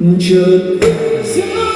Just.